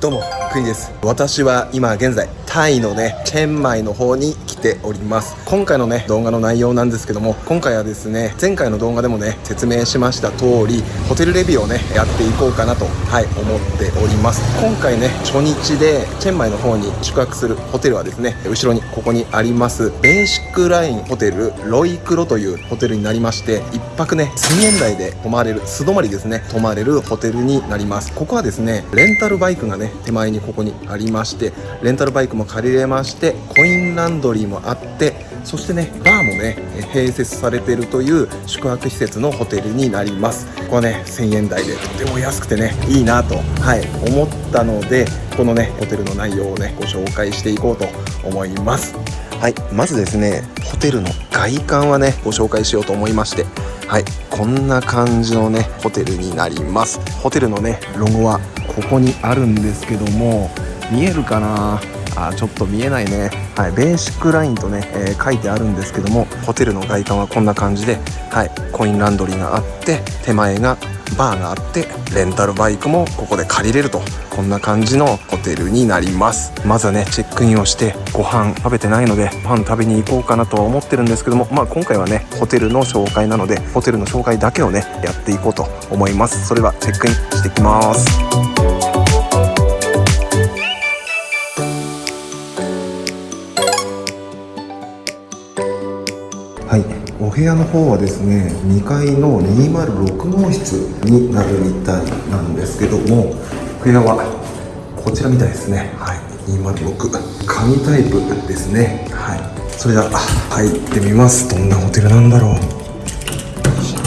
どうもクイです。私は今現在タイのねチェンマイの方に来ております。今回のね動画の内容なんですけども今回はですね前回の動画でもね説明しました通りホテルレビューをねやっていこうかなとはい思っております。今回ね初日でチェンマイの方に宿泊するホテルはですね後ろにここにありますベーシックラインホテルロイクロというホテルになりまして1泊ね1000円台で泊まれる素泊まりですね泊まれるホテルになります。ここはですねレンタルバイクがね手前にここにありましてレンタルバイクも借りれましてコインランドリーもあってそしてねバーもね併設されているという宿泊施設のホテルになります。ここはね1000円台でとても安くてねいいなとはい思ったのでこのねホテルの内容をねご紹介していこうと思います。はいまずですねホテルの外観はねご紹介しようと思いましてはいこんな感じのねホテルになります。ホテルのねロゴはここにあるんですけども見えるかな？あちょっと見えないね、はい、ベーシックラインとね、えー、書いてあるんですけどもホテルの外観はこんな感じで、はい、コインランドリーがあって手前がバーがあってレンタルバイクもここで借りれると。こんな感じのホテルになります。まずはねチェックインをしてご飯食べてないのでパン食べに行こうかなとは思ってるんですけどもまあ今回はねホテルの紹介なのでホテルの紹介だけをねやっていこうと思います。それはチェックインしてきます。はい。お部屋の方はですね2階の206号室になるみたいなんですけども部屋はこちらみたいですね。はい。206紙タイプですね。はい。それでは入ってみます。どんなホテルなんだろう。よいしょ。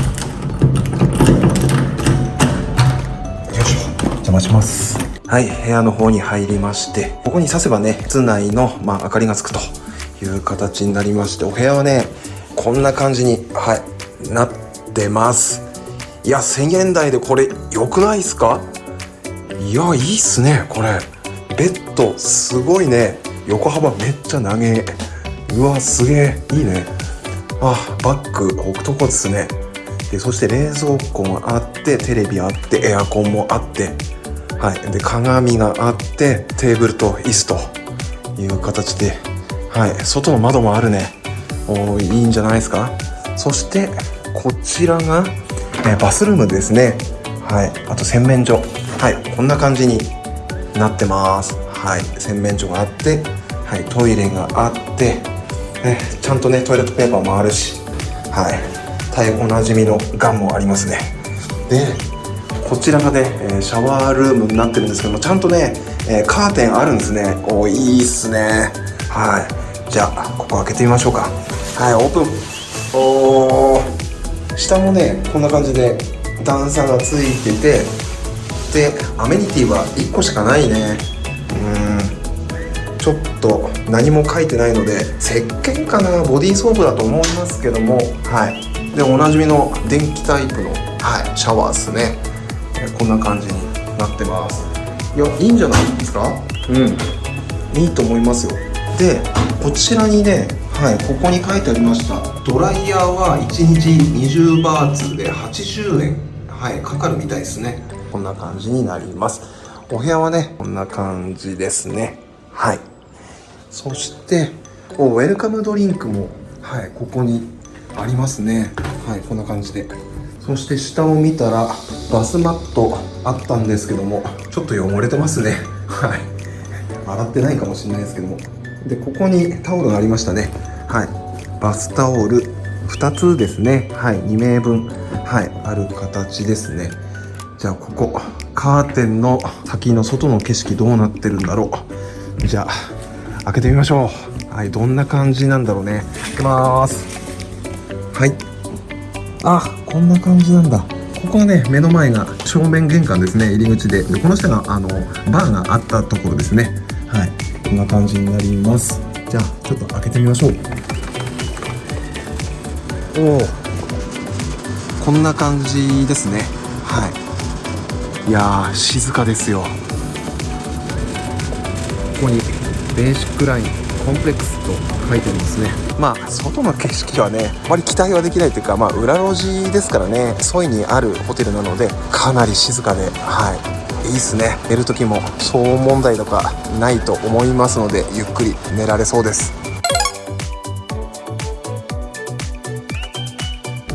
邪魔します。はい、部屋の方に入りまして、ここに刺せばね、室内の、まあ、明かりがつくという形になりまして、お部屋はね、こんな感じに、はい、なってます。いや、1000円台でこれ良くないですか？いや、いいっすね、これ。ベッド、すごいね。横幅めっちゃ長え。うわ、すげえ。いいね。あ、バッグ置くとこですね。で、そして冷蔵庫があって、テレビあって、エアコンもあって、はい。で、鏡があって、テーブルと椅子という形で、はい。外の窓もあるね。おいいんじゃないですか？そしてこちらが、えバスルームですね。はい。あと洗面所。はい。こんな感じになってます。はい。洗面所があってはい。トイレがあってえちゃんとねトイレットペーパーもあるしはい。大おなじみのガンもありますね。でこちらがねえシャワールームになってるんですけどもちゃんとねえカーテンあるんですね。おいいっすね。はい。じゃあここ開けてみましょうか。はいオープン。おー。下もねこんな感じで段差がついててでアメニティは1個しかないね。うん。ちょっと何も書いてないので石鹸かな？ボディーソープだと思いますけども。はい。でおなじみの電気タイプの、はい、シャワーですね。こんな感じになってます。いやいいんじゃないですか？うん。いいと思いますよ。でこちらにねはいここに書いてありました。ドライヤーは1日20バーツで80円。はいかかるみたいですね。こんな感じになります。お部屋はねこんな感じですね。はい。そしてウェルカムドリンクもはいここにありますね。はいこんな感じで。そして下を見たらバスマットあったんですけどもちょっと汚れてますね。はい。洗ってないかもしれないですけども。でここにタオルがありましたね。はい。バスタオル。2つですね。はい。2名分。はい。ある形ですね。じゃあここ。カーテンの先の外の景色どうなってるんだろう。じゃあ開けてみましょう。はい。どんな感じなんだろうね。開けます。はい。あこんな感じなんだ。ここはね目の前が正面玄関ですね。入り口で。でこの下があのバーがあったところですね。はい。こんな感じになります。じゃあちょっと開けてみましょう。おお。こんな感じですね。はい。いやー静かですよ。ここにベーシックラインコンプレックスと書いてありますね。まあ外の景色はねあまり期待はできないというかまあ裏路地ですからね。沿いにあるホテルなのでかなり静かではいいいっすね。寝る時も騒音問題とかないと思いますのでゆっくり寝られそうです。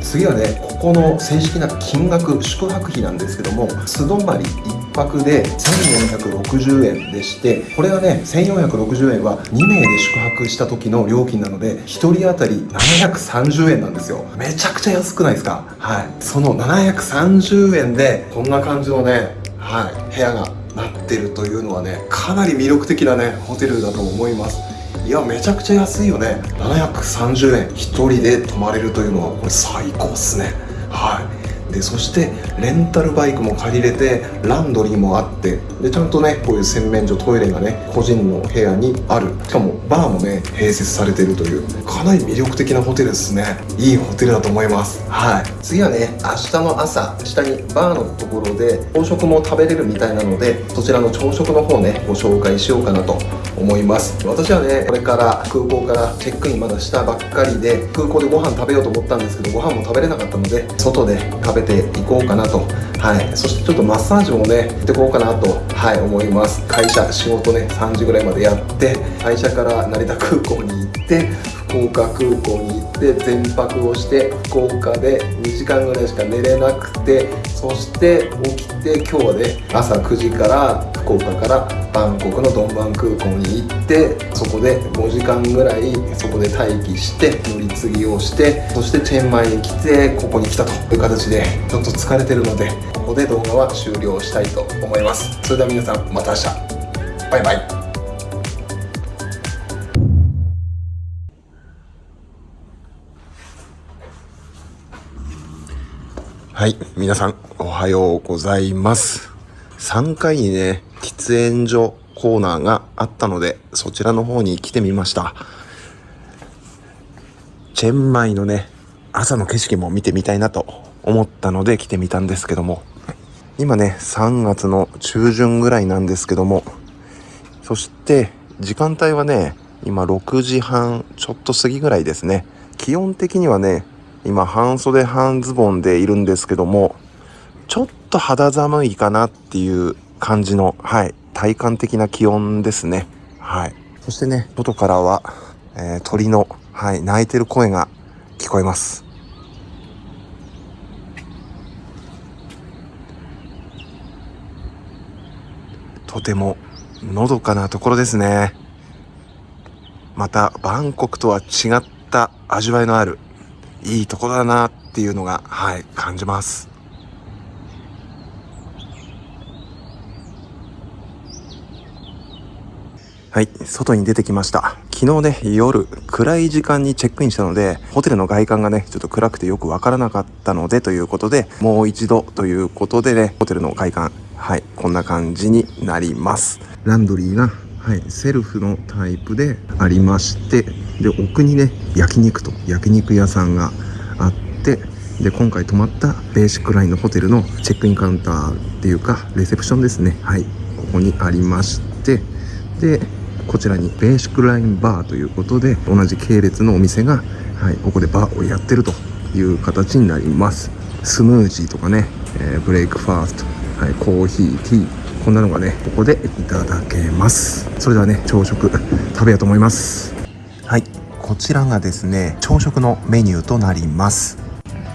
次はねここの正式な金額宿泊費なんですけども素泊まり1泊で1460円でしてこれはね1460円は2名で宿泊した時の料金なので1人当たり730円なんですよ。めちゃくちゃ安くないですか？はい。その730円でこんな感じのねはい部屋がなってるというのはねかなり魅力的なねホテルだと思います。いやめちゃくちゃ安いよね。730円。1人で泊まれるというのはこれ最高っすね。はい。でそしてレンタルバイクも借りれてランドリーもあってでちゃんとねこういう洗面所トイレがね個人の部屋にある。しかもバーもね併設されてるというかなり魅力的なホテルですね。いいホテルだと思います。はい。次はね明日の朝下にバーのところで朝食も食べれるみたいなのでそちらの朝食の方ねご紹介しようかなと思います。私はねこれから空港からチェックインまだしたばっかりで空港でご飯食べようと思ったんですけどご飯も食べれなかったので外で食べていこうかなと。はい。そしてちょっとマッサージもね行ってこうかなと。はい思います。会社仕事ね3時ぐらいまでやって会社から成田空港に行って福岡空港に行って全泊をして福岡で2時間ぐらいしか寝れなくてそして起きて今日はね朝9時から福岡からバンコクのドンバン空港に行ってそこで5時間ぐらいそこで待機して乗り継ぎをしてそしてチェンマイに来てここに来たという形でちょっと疲れてるのでここで動画は終了したいと思います。それでは皆さんまた明日。バイバイ。はい、皆さん、おはようございます。3階にね、喫煙所コーナーがあったので、そちらの方に来てみました。チェンマイのね、朝の景色も見てみたいなと思ったので来てみたんですけども、今ね、3月の中旬ぐらいなんですけども、そして時間帯はね、今6時半ちょっと過ぎぐらいですね。気温的にはね、今半袖半ズボンでいるんですけども、ちょっと肌寒いかなっていう感じの、はい、体感的な気温ですね。はい。そしてね、外からは、えー、鳥の、はい、鳴いてる声が聞こえます。とてものどかなところですね。また、バンコクとは違った味わいのあるいいところだなっていうのが、はい、感じます。はい、外に出てきました。昨日ね、夜、暗い時間にチェックインしたので、ホテルの外観がね、ちょっと暗くてよくわからなかったので、ということで、もう一度ということでね、ホテルの外観、はい、こんな感じになります。ランドリーが、はい、セルフのタイプでありまして、で奥にね焼肉と焼肉屋さんがあってで今回泊まったベーシックラインのホテルのチェックインカウンターっていうかレセプションですねはいここにありましてでこちらにベーシックラインバーということで同じ系列のお店が、はい、ここでバーをやってるという形になります。スムージーとかね、えー、ブレイクファースト、はい、コーヒーティーこんなのがねここでいただけます。それではね朝食 食べようと思います。はいこちらがですね朝食のメニューとなります。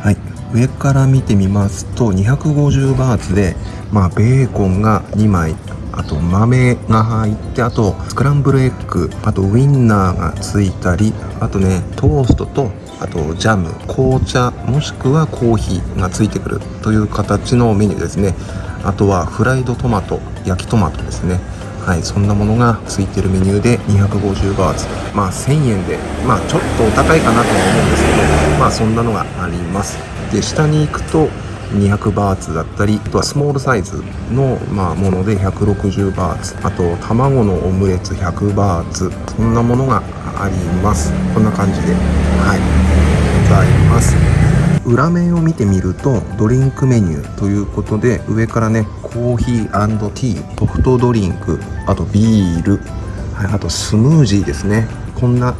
はい上から見てみますと250バーツでまあベーコンが2枚あと豆が入ってあとスクランブルエッグあとウインナーがついたりあとねトーストとあとジャム紅茶もしくはコーヒーがついてくるという形のメニューですね。あとはフライドトマト焼きトマトですね。はい、そんなものがついてるメニューで250バーツ。まあ1000円でまあちょっとお高いかなとは思うんですけどまあそんなのがあります。で下に行くと200バーツだったりあとはスモールサイズの、まあ、もので160バーツ。あと卵のオムレツ100バーツ。そんなものがあります。こんな感じではい。ございます。裏面を見てみるとドリンクメニューということで上からねコーヒーティーソフトドリンクあとビール、はい、あとスムージーですね。こんな、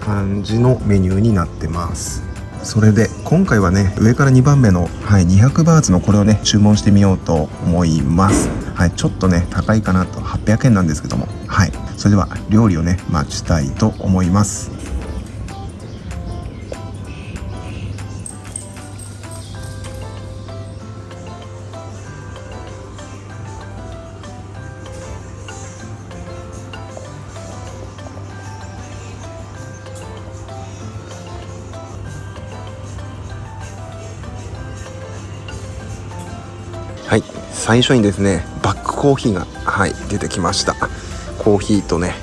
感じのメニューになってます。それで今回はね上から2番目の、はい、200バーツのこれをね注文してみようと思います。はいちょっとね高いかなと。800円なんですけども。はい。それでは料理をね待ちたいと思います。最初にですねバックコーヒーがはい出てきました。コーヒーとね、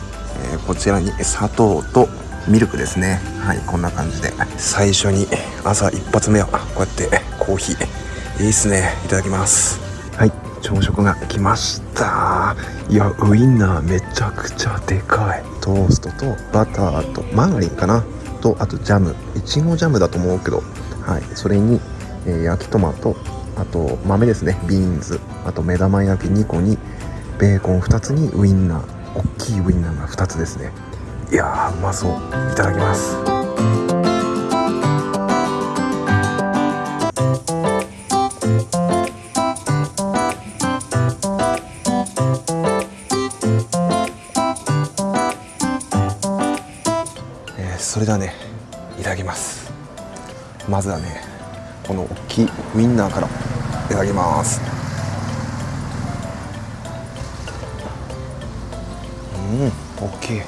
えー、こちらに砂糖とミルクですね。はいこんな感じで。最初に朝一発目はこうやってコーヒーいいっすね。いただきます。はい朝食が来ました。いやウインナーめちゃくちゃでかい。トーストとバターとマーガリンかな。とあとジャム。いちごジャムだと思うけど。はいそれに、えー、焼きトマト。あと豆ですね。ビーンズあと目玉焼き2個にベーコン2つにウインナー。大きいウインナーが2つですね。いやーうまそう。いただきます。えー、それではねいただきます。まずはねこの大きいウインナーからいただきます。うん大きい。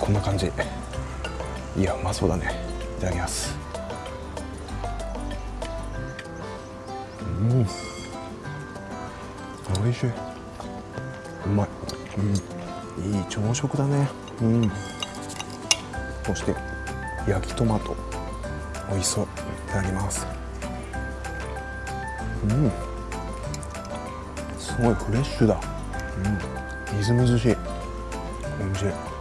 こんな感じ。いやうまそうだね。いただきます。うん。おいしい。うまい、うん、いい朝食だね。うん。そして焼きトマト。美味しそう。いただきます。うん。すごいフレッシュだ。うん。みずみずしい。おいしい。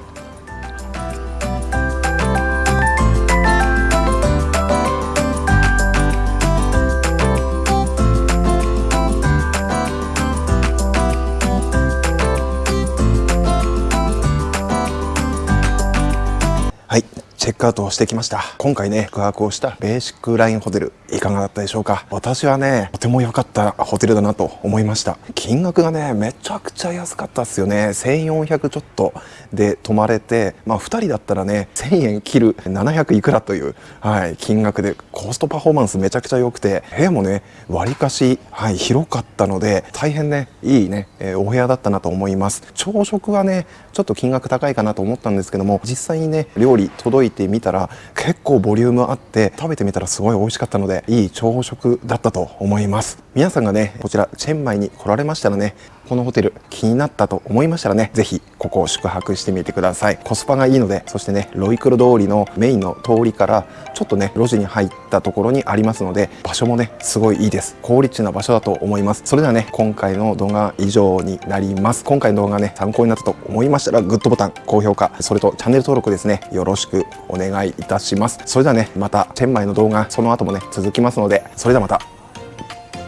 チェックアウトをしてきました。今回ね宿泊をしたベーシックラインホテルいかがだったでしょうか？私はねとても良かったホテルだなと思いました。金額がねめちゃくちゃ安かったっすよね。1400ちょっとで泊まれてまあ2人だったらね1000円切る700いくらという、はい、金額でコストパフォーマンスめちゃくちゃ良くて部屋もねわりかし、はい、広かったので大変ねいいね、えー、お部屋だったなと思います。朝食はねちょっと金額高いかなと思ったんですけども実際にね料理届いててみたら結構ボリュームあって食べてみたらすごい美味しかったのでいい朝食だったと思います。皆さんがねこちらチェンマイに来られましたらねこのホテル気になったと思いましたらね是非ここを宿泊してみてください。コスパがいいのでそしてねロイクロ通りのメインの通りからちょっとね路地に入ったところにありますので場所もねすごいいいです。好立地な場所だと思います。それではね今回の動画以上になります。今回の動画ね参考になったと思いましたらグッドボタン高評価それとチャンネル登録ですねよろしくお願いいたします。それではねまたチェンマイの動画その後もね続きますのでそれではまた。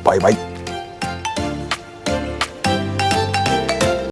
バイバイ。